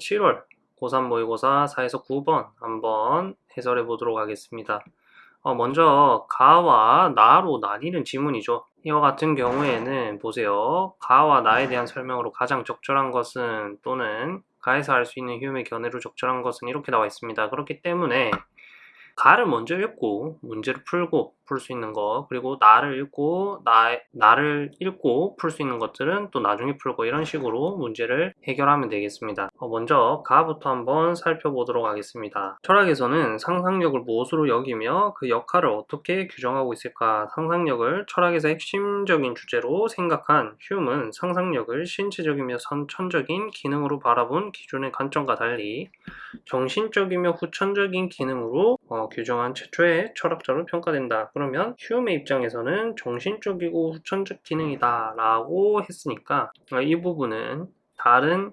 7월 고3 모의고사 4에서 9번 한번 해설해 보도록 하겠습니다. 어, 먼저 가와 나로 나뉘는 지문이죠. 이와 같은 경우에는 보세요. 가와 나에 대한 설명으로 가장 적절한 것은 또는 가에서 할수 있는 흄의 견해로 적절한 것은 이렇게 나와 있습니다. 그렇기 때문에 가를 먼저 읽고 문제를 풀고 풀 수 있는 거. 그리고 나를 읽고 나, 나를 읽고 풀 수 있는 것들은 또 나중에 풀고 이런 식으로 문제를 해결하면 되겠습니다. 어, 먼저 가부터 한번 살펴보도록 하겠습니다. 철학에서는 상상력을 무엇으로 여기며 그 역할을 어떻게 규정하고 있을까? 상상력을 철학에서 핵심적인 주제로 생각한 휴음은 상상력을 신체적이며 선천적인 기능으로 바라본 기존의 관점과 달리 정신적이며 후천적인 기능으로 어, 규정한 최초의 철학자로 평가된다. 그러면 휴음의 입장에서는 정신적이고 후천적 기능이다 라고 했으니까 어, 이 부분은 다른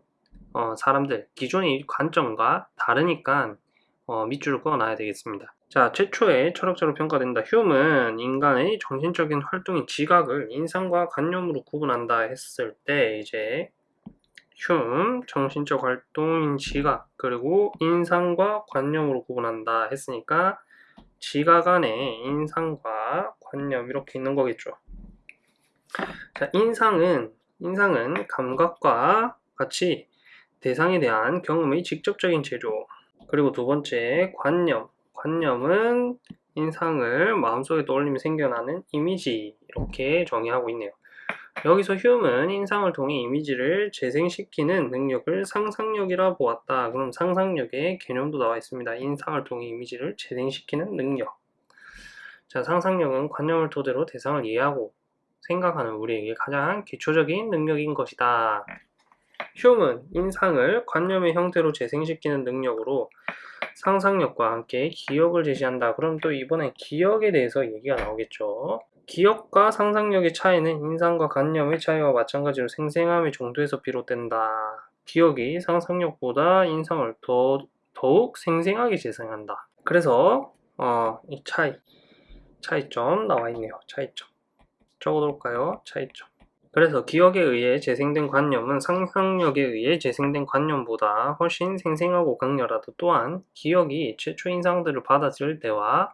어, 사람들 기존의 관점과 다르니까 어, 밑줄을 그어놔야 되겠습니다. 자, 최초의 철학자로 평가된다. 휴음은 인간의 정신적인 활동인 지각을 인상과 관념으로 구분한다 했을 때 이제 흉, 정신적 활동인 지각, 그리고 인상과 관념으로 구분한다 했으니까 지각 안에 인상과 관념 이렇게 있는 거겠죠. 자, 인상은 인상은 감각과 같이 대상에 대한 경험의 직접적인 제조. 그리고 두 번째 관념. 관념은 인상을 마음속에 떠올리며 생겨나는 이미지 이렇게 정의하고 있네요. 여기서 휴음은 인상을 통해 이미지를 재생시키는 능력을 상상력이라 보았다. 그럼 상상력의 개념도 나와 있습니다. 인상을 통해 이미지를 재생시키는 능력. 자, 상상력은 관념을 토대로 대상을 이해하고 생각하는 우리에게 가장 기초적인 능력인 것이다. 휴음은 인상을 관념의 형태로 재생시키는 능력으로 상상력과 함께 기억을 제시한다. 그럼 또 이번엔 기억에 대해서 얘기가 나오겠죠. 기억과 상상력의 차이는 인상과 관념의 차이와 마찬가지로 생생함의 정도에서 비롯된다. 기억이 상상력보다 인상을 더, 더욱 생생하게 재생한다. 그래서 어, 이 차이, 차이점 나와 있네요. 차이점. 적어둘까요? 차이점. 그래서 기억에 의해 재생된 관념은 상상력에 의해 재생된 관념보다 훨씬 생생하고 강렬하다. 또한 기억이 최초 인상들을 받아들일 때와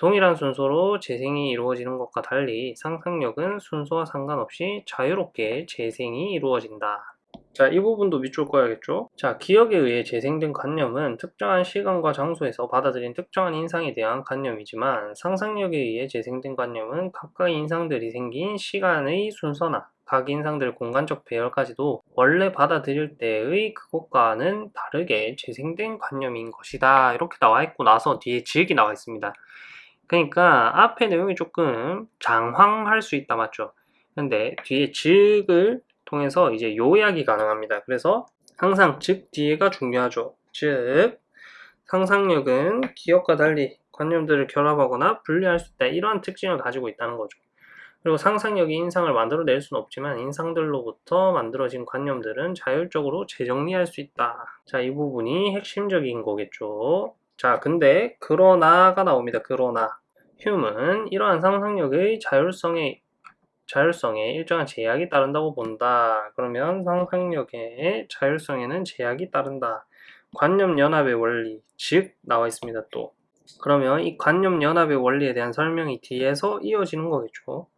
동일한 순서로 재생이 이루어지는 것과 달리 상상력은 순서와 상관없이 자유롭게 재생이 이루어진다. 자, 이 부분도 밑줄 꺼야겠죠? 자, 기억에 의해 재생된 관념은 특정한 시간과 장소에서 받아들인 특정한 인상에 대한 관념이지만 상상력에 의해 재생된 관념은 각각의 인상들이 생긴 시간의 순서나 각 인상들의 공간적 배열까지도 원래 받아들일 때의 그것과는 다르게 재생된 관념인 것이다. 이렇게 나와 있고 나서 뒤에 지역이 나와 있습니다. 그러니까 앞에 내용이 조금 장황할 수 있다 맞죠? 근데 뒤에 즉을 통해서 이제 요약이 가능합니다. 그래서 항상 즉 뒤에가 중요하죠. 즉 상상력은 기억과 달리 관념들을 결합하거나 분리할 수 있다. 이러한 특징을 가지고 있다는 거죠. 그리고 상상력이 인상을 만들어낼 수는 없지만 인상들로부터 만들어진 관념들은 자율적으로 재정리할 수 있다. 자, 이 부분이 핵심적인 거겠죠. 자, 근데 그러나가 나옵니다. 그러나 휴은 이러한 상상력의 자율성에 자율성에 일정한 제약이 따른다고 본다. 그러면 상상력의 자율성에는 제약이 따른다. 관념 연합의 원리, 즉 나와 있습니다. 또 그러면 이 관념 연합의 원리에 대한 설명이 뒤에서 이어지는 거겠죠.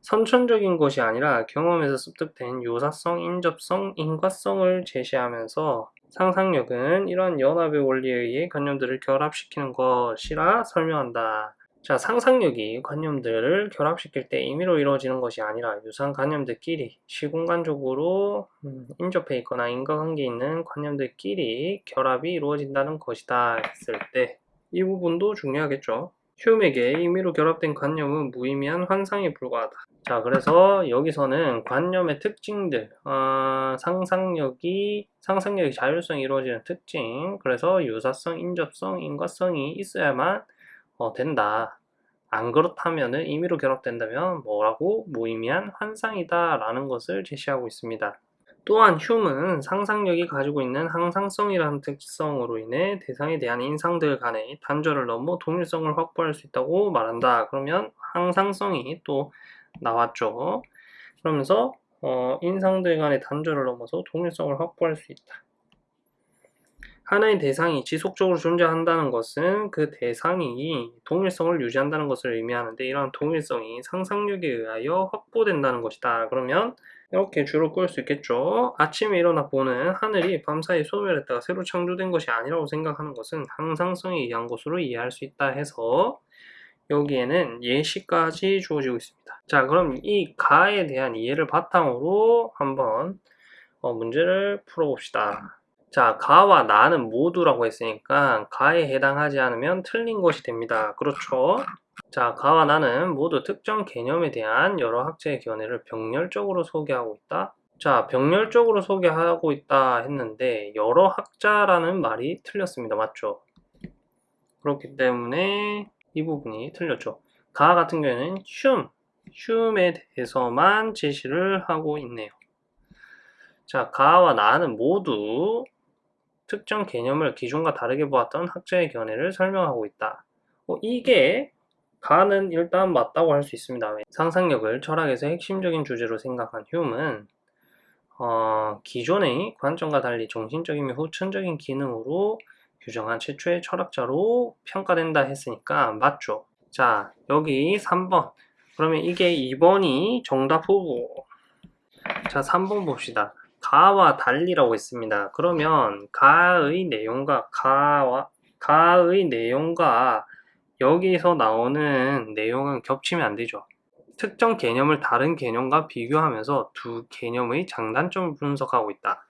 선천적인 것이 아니라 경험에서 습득된 요사성, 인접성, 인과성을 제시하면서 상상력은 이러한 연합의 원리에 의해 관념들을 결합시키는 것이라 설명한다. 자, 상상력이 관념들을 결합시킬 때 임의로 이루어지는 것이 아니라 유사한 관념들끼리 시공간적으로 음, 인접해 있거나 인과관계 있는 관념들끼리 결합이 이루어진다는 것이다 했을 때 이 부분도 중요하겠죠. 휴음에게 임의로 결합된 관념은 무의미한 환상에 불과하다. 자, 그래서 여기서는 관념의 특징들, 어, 상상력이 상상력의 자율성이 이루어지는 특징, 그래서 유사성, 인접성, 인과성이 있어야만 어, 된다. 안 그렇다면 임의로 결합된다면 뭐라고 무의미한 환상이다 라는 것을 제시하고 있습니다. 또한 휴은 상상력이 가지고 있는 항상성이라는 특성으로 인해 대상에 대한 인상들 간의 단절을 넘어 동일성을 확보할 수 있다고 말한다. 그러면 항상성이 또 나왔죠. 그러면서 어, 인상들 간의 단절을 넘어서 동일성을 확보할 수 있다. 하나의 대상이 지속적으로 존재한다는 것은 그 대상이 동일성을 유지한다는 것을 의미하는데 이러한 동일성이 상상력에 의하여 확보된다는 것이다. 그러면 이렇게 줄을 끌수 있겠죠. 아침에 일어나 보는 하늘이 밤사이 소멸했다가 새로 창조된 것이 아니라고 생각하는 것은 항상성에 의한 것으로 이해할 수 있다 해서 여기에는 예시까지 주어지고 있습니다. 자, 그럼 이 가에 대한 이해를 바탕으로 한번 어, 문제를 풀어봅시다. 자, 가와 나는 모두라고 했으니까 가에 해당하지 않으면 틀린 것이 됩니다. 그렇죠? 자, 가와 나는 모두 특정 개념에 대한 여러 학자의 견해를 병렬적으로 소개하고 있다. 자, 병렬적으로 소개하고 있다 했는데 여러 학자라는 말이 틀렸습니다. 맞죠? 그렇기 때문에 이 부분이 틀렸죠. 가 같은 경우에는 흉, 흉에 대해서만 제시를 하고 있네요. 자, 가와 나는 모두 특정 개념을 기존과 다르게 보았던 학자의 견해를 설명하고 있다. 어, 이게 가는 일단 맞다고 할 수 있습니다. 상상력을 철학에서 핵심적인 주제로 생각한 휴은 어, 기존의 관점과 달리 정신적인 및 후천적인 기능으로 규정한 최초의 철학자로 평가된다 했으니까 맞죠. 자 여기 3번 그러면 이게 2번이 정답 후보 자 3번 봅시다. 가와 달리라고 했습니다. 그러면 가의 내용과 가와 가의 내용과 여기서 나오는 내용은 겹치면 안 되죠. 특정 개념을 다른 개념과 비교하면서 두 개념의 장단점을 분석하고 있다.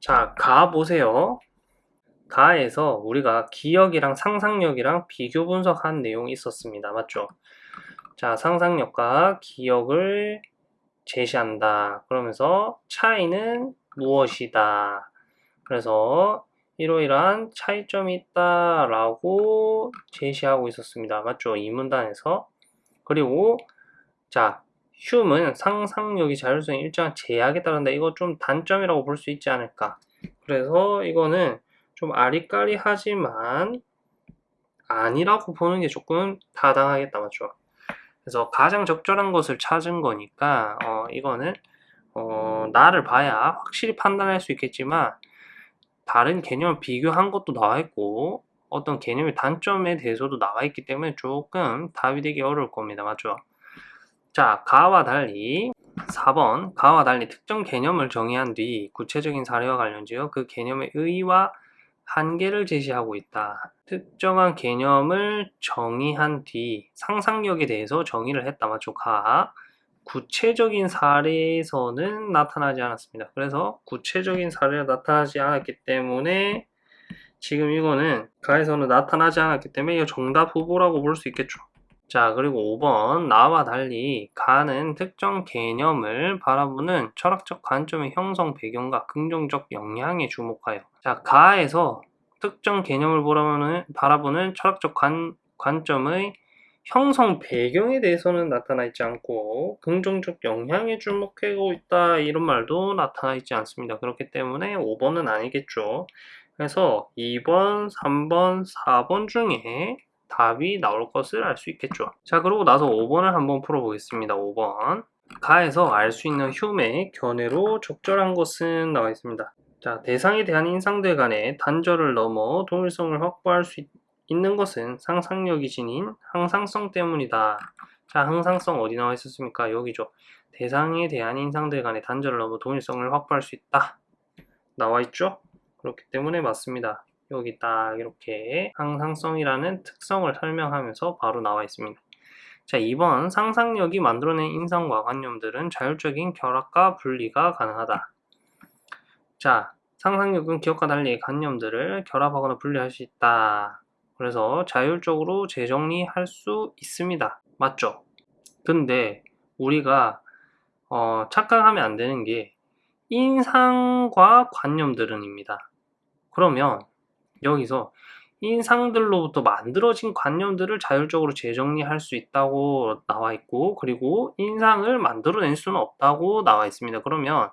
자, 가 보세요. 가에서 우리가 기억이랑 상상력이랑 비교 분석한 내용이 있었습니다. 맞죠? 자, 상상력과 기억을 제시한다. 그러면서 차이는 무엇이다. 그래서 이러이러한 차이점이 있다라고 제시하고 있었습니다. 맞죠? 이 문단에서. 그리고 자, 흉은 상상력이 자율성에 일정한 제약에 따른다. 이거 좀 단점이라고 볼 수 있지 않을까. 그래서 이거는 좀 아리까리하지만 아니라고 보는 게 조금 타당하겠다. 맞죠? 그래서 가장 적절한 것을 찾은 거니까 어, 이거는 어, 나를 봐야 확실히 판단할 수 있겠지만 다른 개념을 비교한 것도 나와 있고 어떤 개념의 단점에 대해서도 나와 있기 때문에 조금 답이 되기 어려울 겁니다. 맞죠? 자, 가와 달리 4번 가와 달리 특정 개념을 정의한 뒤 구체적인 사례와 관련지어 그 개념의 의의와 한계를 제시하고 있다. 특정한 개념을 정의한 뒤 상상력에 대해서 정의를 했다. 맞죠? 가. 구체적인 사례에서는 나타나지 않았습니다. 그래서 구체적인 사례가 나타나지 않았기 때문에 지금 이거는 가에서는 나타나지 않았기 때문에 이거 정답 후보라고 볼 수 있겠죠. 자, 그리고 5번. 나와 달리 가는 특정 개념을 바라보는 철학적 관점의 형성 배경과 긍정적 영향에 주목하여. 자, 가에서 특정 개념을 바라보는, 바라보는 철학적 관, 관점의 형성 배경에 대해서는 나타나 있지 않고 긍정적 영향에 주목하고 있다 이런 말도 나타나 있지 않습니다. 그렇기 때문에 5번은 아니겠죠. 그래서 2번, 3번, 4번 중에 답이 나올 것을 알 수 있겠죠. 자, 그러고 나서 5번을 한번 풀어보겠습니다. 5번. 가에서 알 수 있는 흉의 견해로 적절한 것은 나와 있습니다. 자, 대상에 대한 인상들 간의 단절을 넘어 동일성을 확보할 수 있, 는 것은 상상력이 지닌 항상성 때문이다. 자, 항상성 어디 나와 있었습니까? 여기죠. 대상에 대한 인상들 간의 단절을 넘어 동일성을 확보할 수 있다. 나와 있죠? 그렇기 때문에 맞습니다. 여기 딱 이렇게 항상성이라는 특성을 설명하면서 바로 나와 있습니다. 자, 2번 상상력이 만들어낸 인상과 관념들은 자율적인 결합과 분리가 가능하다. 자, 상상력은 기억과 달리 관념들을 결합하거나 분리할 수 있다. 그래서 자율적으로 재정리할 수 있습니다. 맞죠? 근데 우리가 어, 착각하면 안 되는 게 인상과 관념들은입니다. 그러면 여기서 인상들로부터 만들어진 관념들을 자율적으로 재정리할 수 있다고 나와 있고 그리고 인상을 만들어낼 수는 없다고 나와 있습니다. 그러면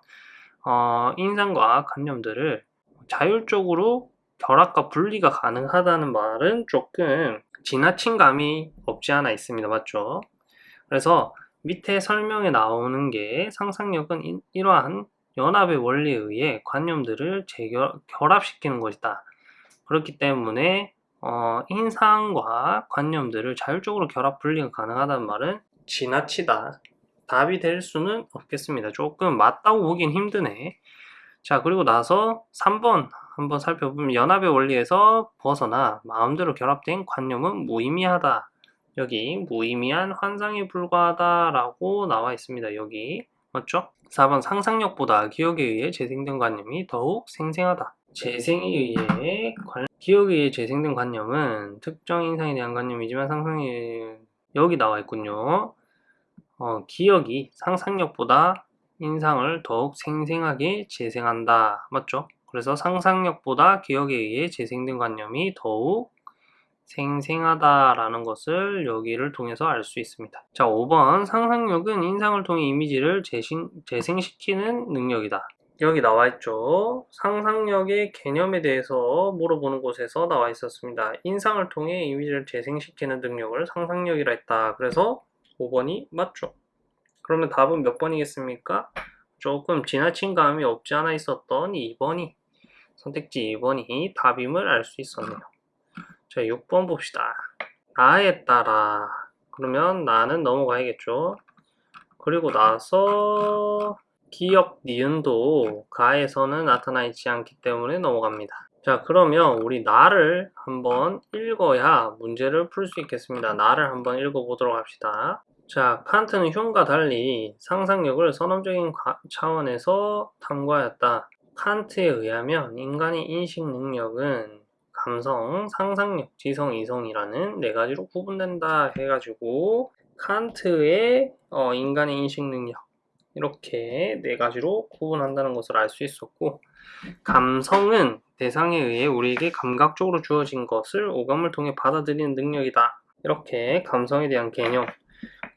어, 인상과 관념들을 자율적으로 결합과 분리가 가능하다는 말은 조금 지나친 감이 없지 않아 있습니다. 맞죠? 그래서 밑에 설명에 나오는 게 상상력은 이러한 연합의 원리에 의해 관념들을 재결합시키는 것이다. 그렇기 때문에 어, 인상과 관념들을 자율적으로 결합 분리가 가능하다는 말은 지나치다. 답이 될 수는 없겠습니다. 조금 맞다고 보긴 힘드네. 자, 그리고 나서 3번 한번 살펴보면 연합의 원리에서 벗어나 마음대로 결합된 관념은 무의미하다. 여기 무의미한 환상에 불과하다라고 나와 있습니다. 여기 맞죠? 4번 상상력보다 기억에 의해 재생된 관념이 더욱 생생하다. 재생에 의해 관... 기억에 의해 재생된 관념은 특정 인상에 대한 관념이지만 상상에 여기 나와 있군요. 어, 기억이 상상력보다 인상을 더욱 생생하게 재생한다. 맞죠? 그래서 상상력보다 기억에 의해 재생된 관념이 더욱 생생하다라는 것을 여기를 통해서 알 수 있습니다. 자, 5번 상상력은 인상을 통해 이미지를 재신, 재생시키는 능력이다. 여기 나와 있죠. 상상력의 개념에 대해서 물어보는 곳에서 나와 있었습니다. 인상을 통해 이미지를 재생시키는 능력을 상상력이라 했다. 그래서 5번이 맞죠. 그러면 답은 몇 번이겠습니까? 조금 지나친 감이 없지 않아 있었던 2번이 선택지 2번이 답임을 알 수 있었네요. 자, 6번 봅시다. 나에 따라 그러면 나는 넘어가야겠죠. 그리고 나서 기억 니은도 가에서는 나타나 있지 않기 때문에 넘어갑니다. 자 그러면 우리 나를 한번 읽어야 문제를 풀 수 있겠습니다. 나를 한번 읽어보도록 합시다. 자 칸트는 흉과 달리 상상력을 선언적인 차원에서 탐구하였다. 칸트에 의하면 인간의 인식 능력은 감성, 상상력, 지성, 이성이라는 네 가지로 구분된다 해가지고 칸트의 어, 인간의 인식 능력 이렇게 네 가지로 구분한다는 것을 알 수 있었고 감성은 대상에 의해 우리에게 감각적으로 주어진 것을 오감을 통해 받아들이는 능력이다. 이렇게 감성에 대한 개념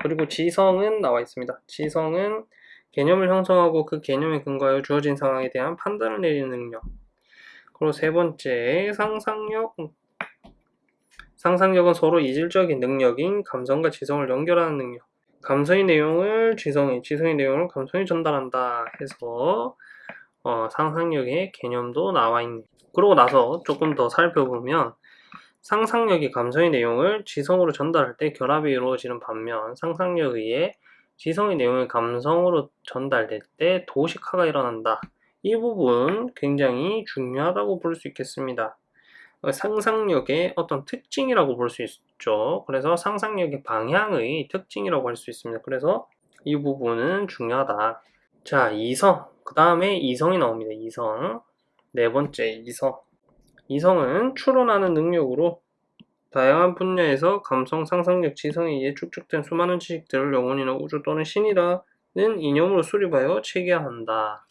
그리고 지성은 나와 있습니다. 지성은 개념을 형성하고 그 개념에 근거하여 주어진 상황에 대한 판단을 내리는 능력 그리고 세 번째 상상력 상상력은 서로 이질적인 능력인 감성과 지성을 연결하는 능력 감성의 내용을 지성이, 지성의 내용을 감성이 전달한다 해서 어, 상상력의 개념도 나와 있네. 그러고 나서 조금 더 살펴보면 상상력이 감성의 내용을 지성으로 전달할 때 결합이 이루어지는 반면 상상력에 의해 지성의 내용을 감성으로 전달될 때 도식화가 일어난다. 이 부분 굉장히 중요하다고 볼 수 있겠습니다. 상상력의 어떤 특징이라고 볼 수 있죠. 그래서 상상력의 방향의 특징이라고 할 수 있습니다. 그래서 이 부분은 중요하다. 자, 이성. 그 다음에 이성이 나옵니다. 이성. 네 번째, 이성. 이성은 추론하는 능력으로 다양한 분야에서 감성, 상상력, 지성에 의해 축적된 수많은 지식들을 영혼이나 우주 또는 신이라는 이념으로 수립하여 체계한다.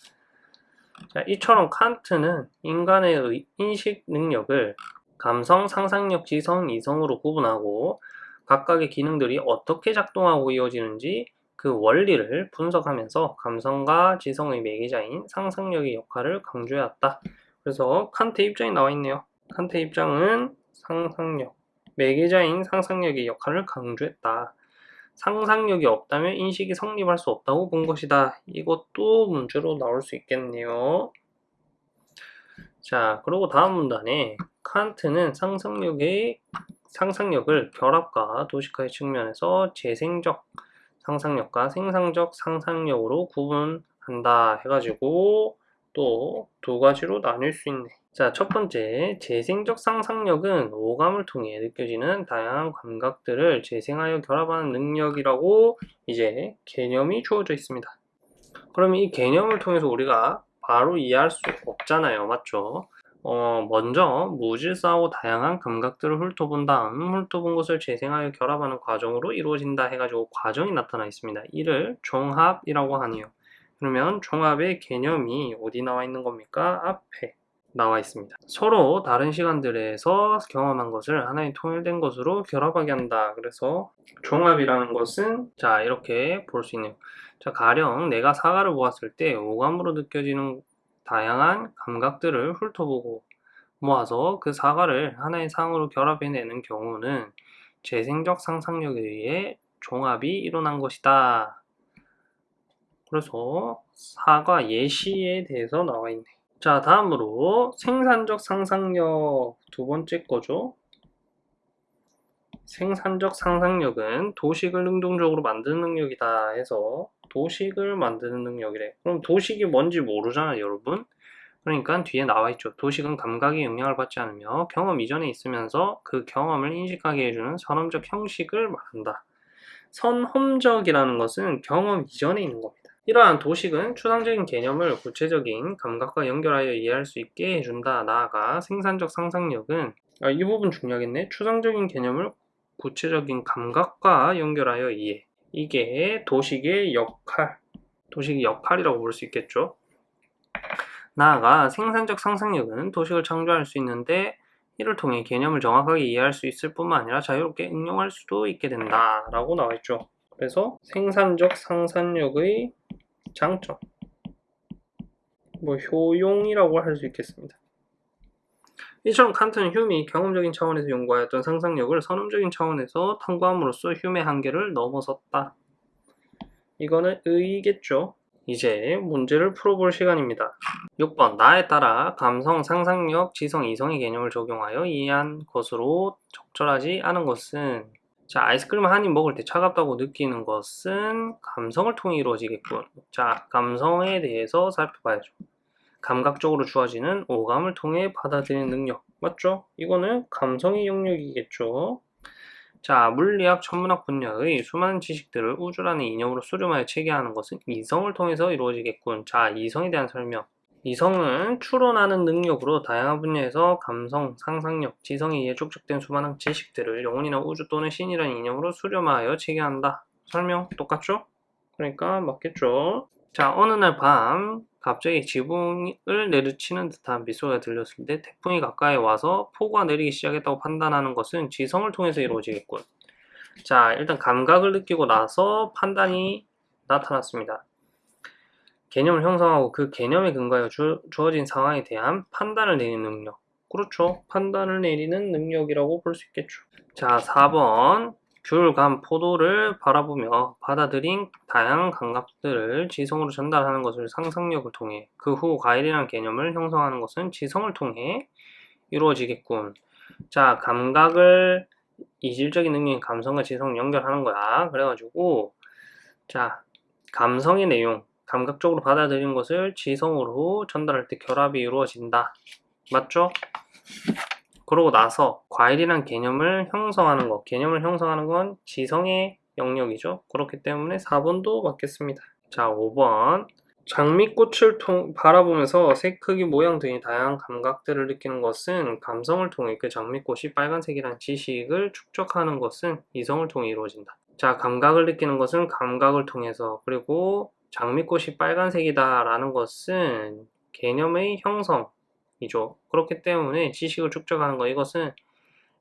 자, 이처럼 칸트는 인간의 인식 능력을 감성, 상상력, 지성, 이성으로 구분하고 각각의 기능들이 어떻게 작동하고 이어지는지 그 원리를 분석하면서 감성과 지성의 매개자인 상상력의 역할을 강조해왔다. 그래서 칸트 입장이 나와 있네요. 칸트 입장은 상상력, 매개자인 상상력의 역할을 강조했다. 상상력이 없다면 인식이 성립할 수 없다고 본 것이다. 이것도 문제로 나올 수 있겠네요. 자, 그리고 다음 문단에 칸트는 상상력의 상상력을 결합과 도식화의 측면에서 재생적 상상력과 생산적 상상력으로 구분한다 해가지고 또 두 가지로 나눌 수 있네. 자, 첫 번째, 재생적 상상력은 오감을 통해 느껴지는 다양한 감각들을 재생하여 결합하는 능력이라고 이제 개념이 주어져 있습니다. 그러면 이 개념을 통해서 우리가 바로 이해할 수 없잖아요. 맞죠? 어, 먼저 무질서하고 다양한 감각들을 훑어본 다음 훑어본 것을 재생하여 결합하는 과정으로 이루어진다 해가지고 과정이 나타나 있습니다. 이를 종합이라고 하네요. 그러면 종합의 개념이 어디 나와 있는 겁니까? 앞에 나와 있습니다. 서로 다른 시간들에서 경험한 것을 하나의 통일된 것으로 결합하게 한다. 그래서 종합이라는 것은 자 이렇게 볼 수 있네요. 자 가령 내가 사과를 보았을 때 오감으로 느껴지는 다양한 감각들을 훑어보고 모아서 그 사과를 하나의 상으로 결합해내는 경우는 재생적 상상력에 의해 종합이 일어난 것이다. 그래서 사과 예시에 대해서 나와 있네. 자, 다음으로 생산적 상상력 두 번째 거죠. 생산적 상상력은 도식을 능동적으로 만드는 능력이다 해서 도식을 만드는 능력이래. 그럼 도식이 뭔지 모르잖아요, 여러분. 그러니까 뒤에 나와 있죠. 도식은 감각의 영향을 받지 않으며 경험 이전에 있으면서 그 경험을 인식하게 해주는 선험적 형식을 말한다. 선험적이라는 것은 경험 이전에 있는 겁니다. 이러한 도식은 추상적인 개념을 구체적인 감각과 연결하여 이해할 수 있게 해준다. 나아가 생산적 상상력은 아, 이 부분 중요하겠네. 추상적인 개념을 구체적인 감각과 연결하여 이해. 이게 도식의 역할, 도식의 역할이라고 볼 수 있겠죠. 나아가 생산적 상상력은 도식을 창조할 수 있는데 이를 통해 개념을 정확하게 이해할 수 있을 뿐만 아니라 자유롭게 응용할 수도 있게 된다 라고 나와 있죠. 그래서 생산적 상상력의 장점 뭐 효용이라고 할 수 있겠습니다. 이처럼 칸트는 휴미 경험적인 차원에서 연구하였던 상상력을 선험적인 차원에서 탐구함으로써 휴의 한계를 넘어섰다. 이거는 의겠죠. 이제 문제를 풀어볼 시간입니다. 6번 나에 따라 감성, 상상력, 지성, 이성의 개념을 적용하여 이해한 것으로 적절하지 않은 것은 자 아이스크림 한 입 먹을 때 차갑다고 느끼는 것은 감성을 통해 이루어지겠군. 자 감성에 대해서 살펴봐야죠. 감각적으로 주어지는 오감을 통해 받아들이는 능력 맞죠? 이거는 감성의 영역이겠죠. 자, 물리학, 천문학 분야의 수많은 지식들을 우주라는 이념으로 수렴하여 체계하는 것은 이성을 통해서 이루어지겠군. 자, 이성에 대한 설명. 이성은 추론하는 능력으로 다양한 분야에서 감성, 상상력, 지성에 의해 축적된 수많은 지식들을 영혼이나 우주 또는 신이라는 이념으로 수렴하여 체계한다. 설명 똑같죠? 그러니까 맞겠죠? 자, 어느 날 밤 갑자기 지붕을 내리치는 듯한 빗소리가 들렸을 때 태풍이 가까이 와서 폭우가 내리기 시작했다고 판단하는 것은 지성을 통해서 이루어지겠군. 자, 일단 감각을 느끼고 나서 판단이 나타났습니다. 개념을 형성하고 그 개념에 근거하여 주, 어진 상황에 대한 판단을 내리는 능력. 그렇죠. 판단을 내리는 능력이라고 볼 수 있겠죠. 자, 4번. 귤, 감, 포도를 바라보며 받아들인 다양한 감각들을 지성으로 전달하는 것을 상상력을 통해 그 후 과일이라는 개념을 형성하는 것은 지성을 통해 이루어지겠군. 자, 감각을 이질적인 능력인 감성과 지성을 연결하는 거야. 그래가지고 자, 감성의 내용, 감각적으로 받아들인 것을 지성으로 전달할 때 결합이 이루어진다. 맞죠? 그러고 나서 과일이란 개념을 형성하는 것, 개념을 형성하는 건 지성의 영역이죠. 그렇기 때문에 4번도 맞겠습니다. 자, 5번. 장미꽃을 통, 바라보면서 색, 크기, 모양 등의 다양한 감각들을 느끼는 것은 감성을 통해 그 장미꽃이 빨간색이라는 지식을 축적하는 것은 이성을 통해 이루어진다. 자, 감각을 느끼는 것은 감각을 통해서 그리고 장미꽃이 빨간색이다 라는 것은 개념의 형성, 이죠. 그렇기 때문에 지식을 축적하는 거 이것은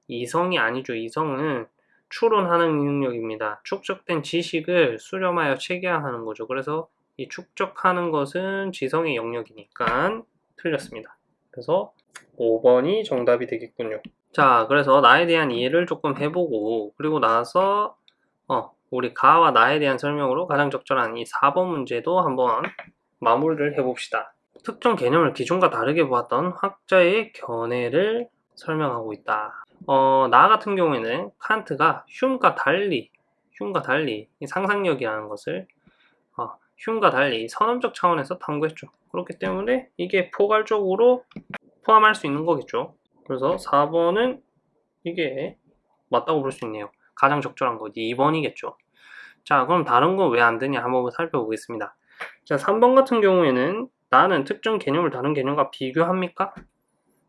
이성이 아니죠. 이성은 추론하는 능력입니다. 축적된 지식을 수렴하여 체계화하는 거죠. 그래서 이 축적하는 것은 지성의 영역이니까 틀렸습니다. 그래서 5번이 정답이 되겠군요. 자, 그래서 나에 대한 이해를 조금 해보고 그리고 나서 어, 우리 가와 나에 대한 설명으로 가장 적절한 이 4번 문제도 한번 마무리를 해봅시다. 특정 개념을 기존과 다르게 보았던 학자의 견해를 설명하고 있다. 어, 나 같은 경우에는 칸트가 흉과 달리, 흉과 달리 상상력이라는 것을 어, 흉과 달리 선언적 차원에서 탐구했죠. 그렇기 때문에 이게 포괄적으로 포함할 수 있는 거겠죠. 그래서 4번은 이게 맞다고 볼 수 있네요. 가장 적절한 거 2번이겠죠. 자, 그럼 다른 건왜안 되냐 한번 살펴보겠습니다. 자, 3번 같은 경우에는 나는 특정 개념을 다른 개념과 비교합니까?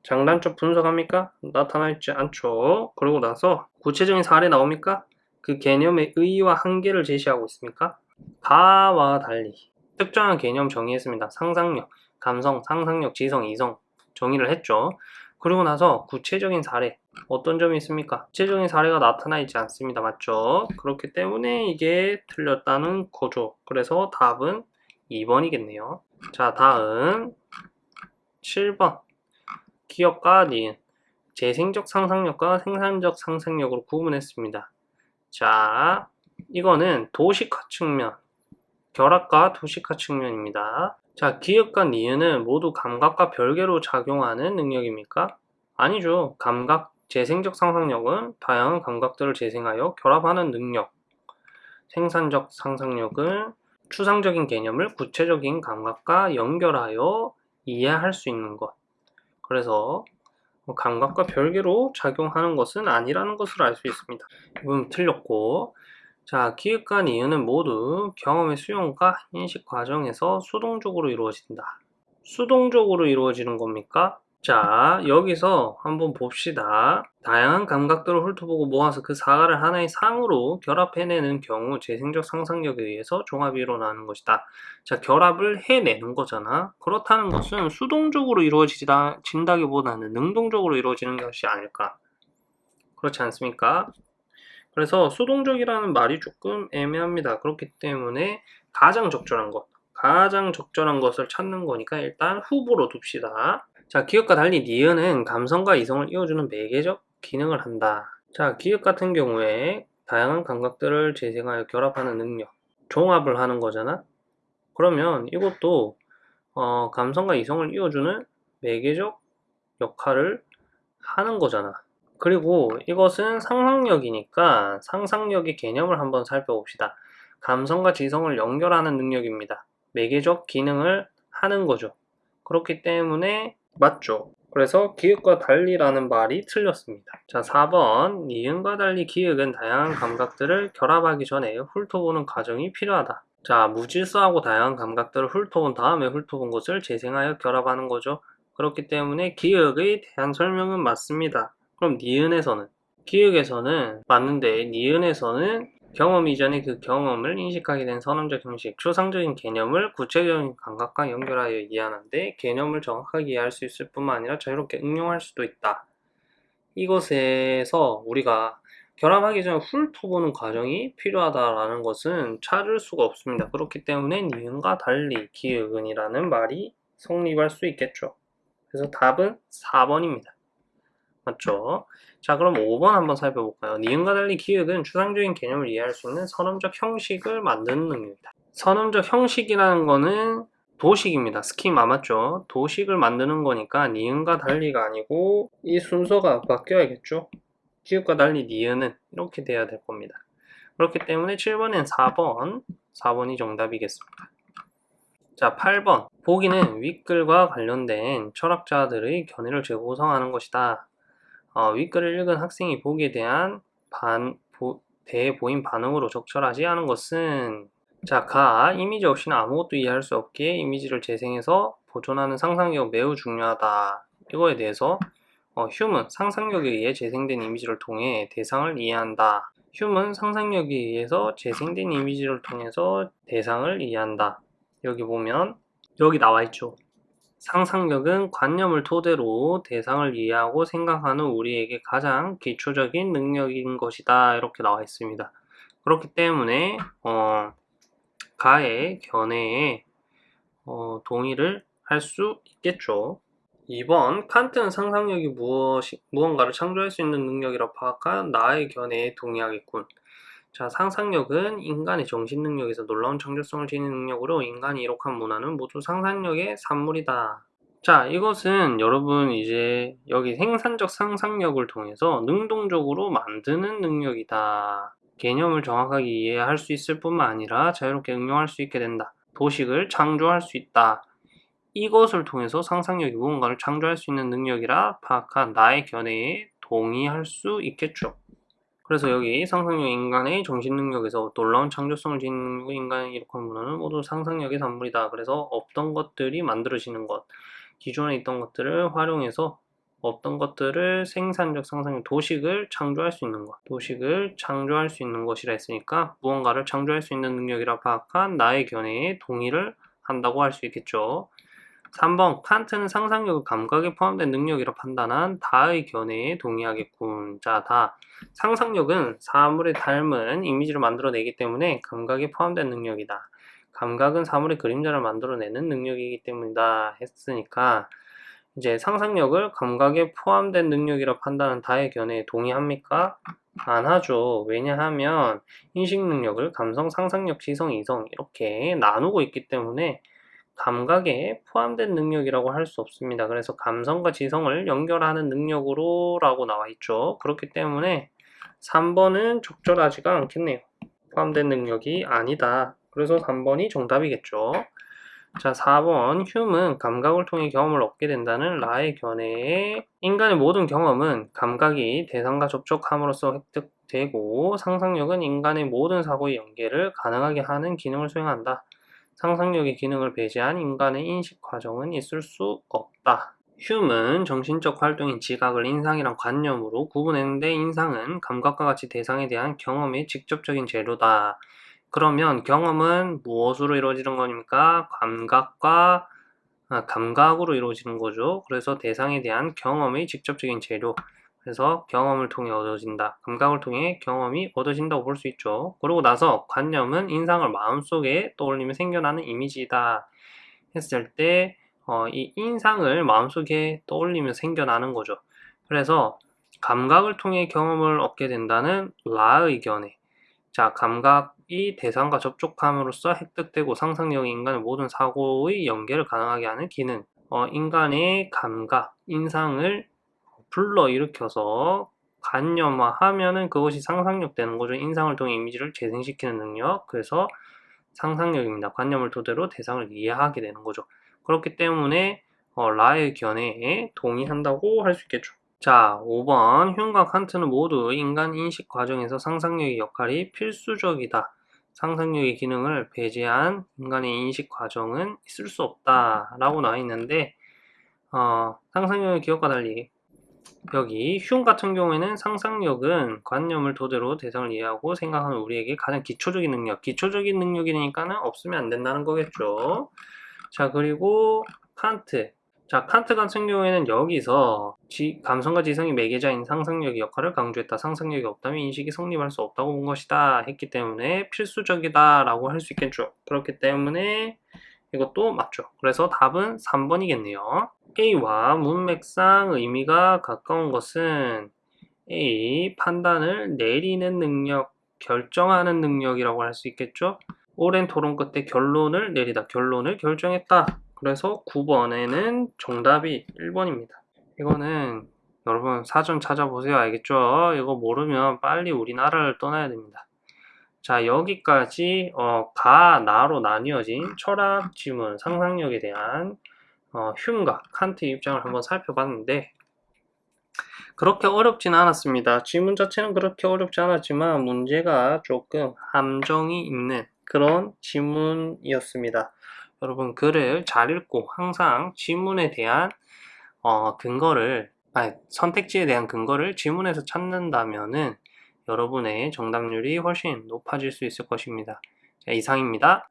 장단점 분석합니까? 나타나 있지 않죠. 그러고 나서 구체적인 사례 나옵니까? 그 개념의 의의와 한계를 제시하고 있습니까? 가와 달리 특정한 개념 정의했습니다. 상상력, 감성, 상상력, 지성, 이성 정의를 했죠. 그리고 나서 구체적인 사례 어떤 점이 있습니까? 구체적인 사례가 나타나 있지 않습니다. 맞죠? 그렇기 때문에 이게 틀렸다는 거죠. 그래서 답은 2번이겠네요. 자, 다음 7번 기업과 니은 재생적 상상력과 생산적 상상력으로 구분했습니다. 자, 이거는 도식화 측면, 결합과 도식화 측면입니다. 자, 기억과 니은은 모두 감각과 별개로 작용하는 능력입니까? 아니죠. 감각, 재생적 상상력은 다양한 감각들을 재생하여 결합하는 능력. 생산적 상상력은 추상적인 개념을 구체적인 감각과 연결하여 이해할 수 있는 것. 그래서 뭐 감각과 별개로 작용하는 것은 아니라는 것을 알 수 있습니다. 이건 틀렸고 자, 기획과 이유는 모두 경험의 수용과 인식 과정에서 수동적으로 이루어진다. 수동적으로 이루어지는 겁니까? 자, 여기서 한번 봅시다. 다양한 감각들을 훑어보고 모아서 그 사과를 하나의 상으로 결합해내는 경우 재생적 상상력에 의해서 종합이 일어나는 것이다. 자, 결합을 해내는 거잖아. 그렇다는 것은 수동적으로 이루어진다기보다는 능동적으로 이루어지는 것이 아닐까. 그렇지 않습니까? 그래서 수동적이라는 말이 조금 애매합니다. 그렇기 때문에 가장 적절한 것, 가장 적절한 것을 찾는 거니까 일단 후보로 둡시다. 자, 기억과 달리 니은은 감성과 이성을 이어주는 매개적 기능을 한다. 자, 기억 같은 경우에 다양한 감각들을 재생하여 결합하는 능력, 종합을 하는 거잖아? 그러면 이것도 어, 감성과 이성을 이어주는 매개적 역할을 하는 거잖아. 그리고 이것은 상상력이니까 상상력의 개념을 한번 살펴봅시다. 감성과 지성을 연결하는 능력입니다. 매개적 기능을 하는 거죠. 그렇기 때문에 맞죠. 그래서 기획과 달리라는 말이 틀렸습니다. 자, 4번. 니은과 달리 기획은 다양한 감각들을 결합하기 전에 훑어보는 과정이 필요하다. 자, 무질서하고 다양한 감각들을 훑어본 다음에 훑어본 것을 재생하여 결합하는 거죠. 그렇기 때문에 기획에 대한 설명은 맞습니다. 그럼 니은에서는 기획에서는 맞는데 니은에서는 경험 이전의 그 경험을 인식하게 된 선언적 형식, 추상적인 개념을 구체적인 감각과 연결하여 이해하는데 개념을 정확하게 이해할 수 있을 뿐만 아니라 자유롭게 응용할 수도 있다. 이것에서 우리가 결합하기 전에 훑어보는 과정이 필요하다라는 것은 찾을 수가 없습니다. 그렇기 때문에 니은과 달리 기획은이라는 말이 성립할 수 있겠죠. 그래서 답은 4번입니다. 맞죠? 자 그럼 5번 한번 살펴볼까요? 니은과 달리 기획은 추상적인 개념을 이해할 수 있는 선언적 형식을 만드는 능력이다. 선언적 형식이라는 거는 도식입니다. 스키마 맞죠? 도식을 만드는 거니까 니은과 달리가 아니고 이 순서가 바뀌어야겠죠? 기획과 달리 니은은 이렇게 돼야 될 겁니다. 그렇기 때문에 7번엔 4번, 4번이 정답이겠습니다. 자, 8번. 보기는 윗글과 관련된 철학자들의 견해를 재구성하는 것이다. 어, 윗글을 읽은 학생이 보기에 대한 반, 보, 대해 보인 반응으로 적절하지 않은 것은 자, 가 이미지 없이는 아무것도 이해할 수 없기에 이미지를 재생해서 보존하는 상상력 매우 중요하다. 이거에 대해서 어, 휴문 상상력에 의해 재생된 이미지를 통해 대상을 이해한다. 휴문 상상력에 의해서 재생된 이미지를 통해서 대상을 이해한다. 여기 보면 여기 나와 있죠. 상상력은 관념을 토대로 대상을 이해하고 생각하는 우리에게 가장 기초적인 능력인 것이다. 이렇게 나와 있습니다. 그렇기 때문에 어, 가의 견해에 어, 동의를 할 수 있겠죠. 2번 칸트는 상상력이 무엇이, 무언가를 창조할 수 있는 능력이라 파악한 나의 견해에 동의하겠군. 자, 상상력은 인간의 정신 능력에서 놀라운 창조성을 지닌 능력으로 인간이 이룩한 문화는 모두 상상력의 산물이다. 자, 이것은 여러분 이제 여기 생산적 상상력을 통해서 능동적으로 만드는 능력이다. 개념을 정확하게 이해할 수 있을 뿐만 아니라 자유롭게 응용할 수 있게 된다. 도식을 창조할 수 있다. 이것을 통해서 상상력이 무언가를 창조할 수 있는 능력이라 파악한 나의 견해에 동의할 수 있겠죠. 그래서 여기 상상력 인간의 정신 능력에서 놀라운 창조성을 지닌 인간의 이룩한 문화는 모두 상상력의 산물이다. 그래서 없던 것들이 만들어지는 것, 기존에 있던 것들을 활용해서 없던 것들을 생산적 상상력, 도식을 창조할 수 있는 것, 도식을 창조할 수 있는 것이라 했으니까 무언가를 창조할 수 있는 능력이라 파악한 나의 견해에 동의를 한다고 할 수 있겠죠. 3번 칸트는 상상력을 감각에 포함된 능력이라 판단한 다의 견해에 동의하겠군. 자, 다. 상상력은 사물의 닮은 이미지를 만들어내기 때문에 감각에 포함된 능력이다. 감각은 사물의 그림자를 만들어내는 능력이기 때문이다 했으니까 이제 상상력을 감각에 포함된 능력이라 판단한 다의 견해에 동의합니까? 안 하죠. 왜냐하면 인식 능력을 감성, 상상력, 지성, 이성 이렇게 나누고 있기 때문에 감각에 포함된 능력이라고 할 수 없습니다. 그래서 감성과 지성을 연결하는 능력으로 라고 나와 있죠. 그렇기 때문에 3번은 적절하지가 않겠네요. 포함된 능력이 아니다. 그래서 3번이 정답이겠죠. 자, 4번 휴은 감각을 통해 경험을 얻게 된다는 라의 견해에 인간의 모든 경험은 감각이 대상과 접촉함으로써 획득되고 상상력은 인간의 모든 사고의 연계를 가능하게 하는 기능을 수행한다. 상상력의 기능을 배제한 인간의 인식 과정은 있을 수 없다. 휴은 정신적 활동인 지각을 인상이란 관념으로 구분했는데 인상은 감각과 같이 대상에 대한 경험의 직접적인 재료다. 그러면 경험은 무엇으로 이루어지는 겁니까? 감각과 아, 감각으로 이루어지는 거죠. 그래서 대상에 대한 경험의 직접적인 재료. 그래서 경험을 통해 얻어진다. 감각을 통해 경험이 얻어진다고 볼 수 있죠. 그러고 나서 관념은 인상을 마음속에 떠올리며 생겨나는 이미지다 했을 때, 어, 이 인상을 마음속에 떠올리며 생겨나는 거죠. 그래서 감각을 통해 경험을 얻게 된다는 라의 견해. 자, 감각이 대상과 접촉함으로써 획득되고 상상력이 인간의 모든 사고의 연계를 가능하게 하는 기능. 어, 인간의 감각, 인상을 불러일으켜서 관념화하면은 그것이 상상력 되는 거죠. 인상을 통해 이미지를 재생시키는 능력. 그래서 상상력입니다. 관념을 토대로 대상을 이해하게 되는 거죠. 그렇기 때문에 어, 라의 견해에 동의한다고 할 수 있겠죠. 자, 5번. 흉과 칸트는 모두 인간 인식 과정에서 상상력의 역할이 필수적이다. 상상력의 기능을 배제한 인간의 인식 과정은 있을 수 없다. 라고 나와 있는데, 어, 상상력의 기억과 달리, 여기 흉 같은 경우에는 상상력은 관념을 토대로 대상을 이해하고 생각하는 우리에게 가장 기초적인 능력, 기초적인 능력이니까는 없으면 안 된다는 거겠죠. 자, 그리고 칸트. 자, 칸트 같은 경우에는 여기서 지, 감성과 지성이 매개자인 상상력의 역할을 강조했다. 상상력이 없다면 인식이 성립할 수 없다고 본 것이다. 했기 때문에 필수적이다 라고 할 수 있겠죠. 그렇기 때문에 이것도 맞죠. 그래서 답은 3번이겠네요. A와 문맥상 의미가 가까운 것은 A, 판단을 내리는 능력, 결정하는 능력이라고 할 수 있겠죠. 오랜 토론 끝에 결론을 내리다, 결론을 결정했다. 그래서 9번에는 정답이 1번입니다. 이거는 여러분 사전 찾아보세요. 알겠죠? 이거 모르면 빨리 우리나라를 떠나야 됩니다. 자 여기까지 어, 가, 나로 나뉘어진 철학 지문, 상상력에 대한 어, 흉과 칸트 입장을 한번 살펴봤는데 그렇게 어렵진 않았습니다. 지문 자체는 그렇게 어렵지 않았지만 문제가 조금 함정이 있는 그런 지문이었습니다. 여러분 글을 잘 읽고 항상 지문에 대한 어, 근거를 아니, 선택지에 대한 근거를 지문에서 찾는다면은 여러분의 정답률이 훨씬 높아질 수 있을 것입니다. 자, 이상입니다.